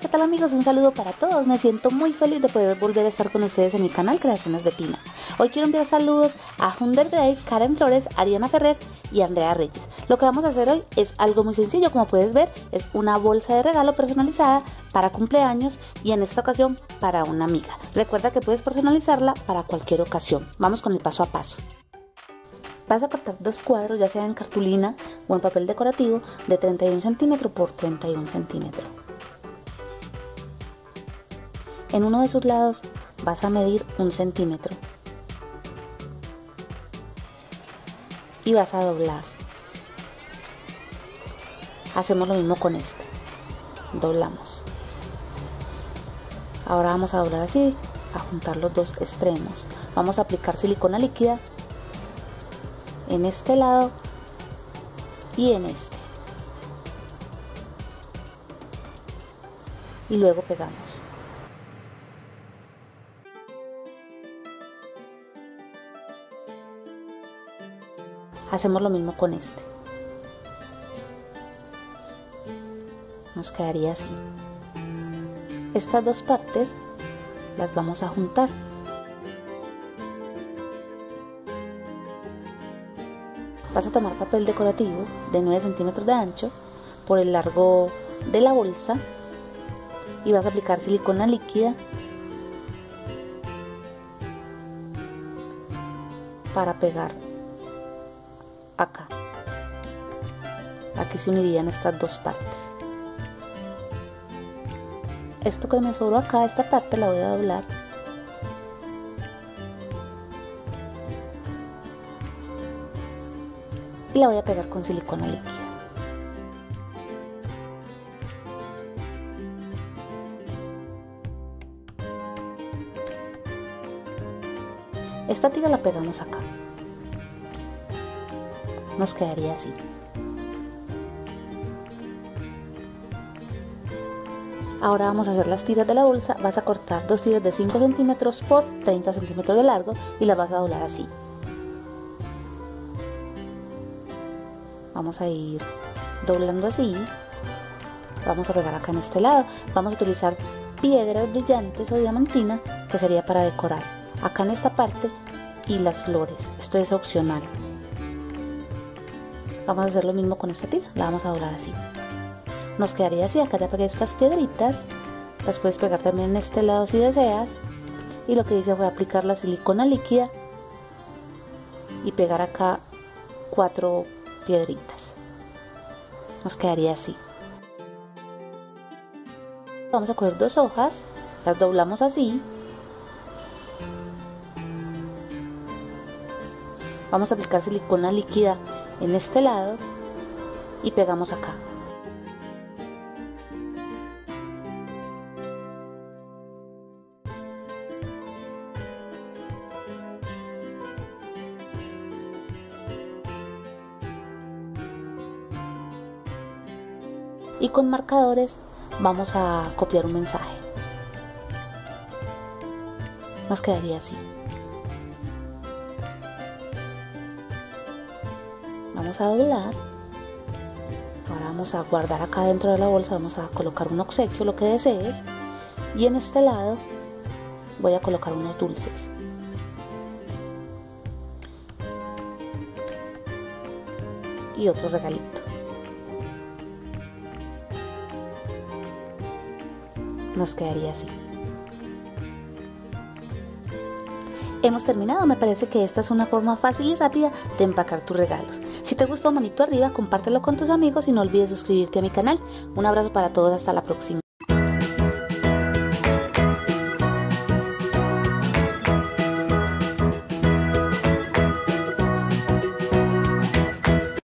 ¿qué tal amigos? Un saludo para todos. Me siento muy feliz de poder volver a estar con ustedes en mi canal Creaciones Betina. Hoy quiero enviar saludos a Hunder Gray, Karen Flores, Ariana Ferrer y Andrea Reyes. Lo que vamos a hacer hoy es algo muy sencillo, como puedes ver, es una bolsa de regalo personalizada para cumpleaños y en esta ocasión para una amiga. Recuerda que puedes personalizarla para cualquier ocasión. Vamos con el paso a paso. Vas a cortar dos cuadros, ya sea en cartulina o en papel decorativo, de 31 centímetros por 31 centímetros. En uno de sus lados vas a medir un centímetro y vas a doblar. Hacemos lo mismo con este. Doblamos. Ahora vamos a doblar así, a juntar los dos extremos. Vamos a aplicar silicona líquida en este lado y en este. Y luego pegamos. Hacemos lo mismo con este. Nos quedaría así. Estas dos partes las vamos a juntar. Vas a tomar papel decorativo de 9 centímetros de ancho por el largo de la bolsa y vas a aplicar silicona líquida para pegar acá. Aquí se unirían estas dos partes. Esto que me sobró acá, esta parte la voy a doblar. Y la voy a pegar con silicona líquida. Esta tira la pegamos acá nos quedaría así. Ahora vamos a hacer las tiras de la bolsa. Vas a cortar dos tiras de 5 centímetros por 30 centímetros de largo y las vas a doblar así. Vamos a ir doblando así. Vamos a pegar acá en este lado. Vamos a utilizar piedras brillantes o diamantina que sería para decorar acá en esta parte y las flores. Esto es opcional. Vamos a hacer lo mismo con esta tira, la vamos a doblar así. Nos quedaría así, acá ya pegué estas piedritas, las puedes pegar también en este lado si deseas. Y lo que hice fue aplicar la silicona líquida y pegar acá cuatro piedritas. Nos quedaría así. Vamos a coger dos hojas, las doblamos así. Vamos a aplicar silicona líquida en este lado y pegamos acá. Y con marcadores vamos a copiar un mensaje. Nos quedaría así. Vamos a doblar. Ahora vamos a guardar acá dentro de la bolsa vamos a colocar un obsequio lo que desees. Y en este lado voy a colocar unos dulces. Y otro regalito. Nos quedaría así Hemos terminado, me parece que esta es una forma fácil y rápida de empacar tus regalos. Si te gustó, manito arriba, compártelo con tus amigos y no olvides suscribirte a mi canal. Un abrazo para todos, hasta la próxima.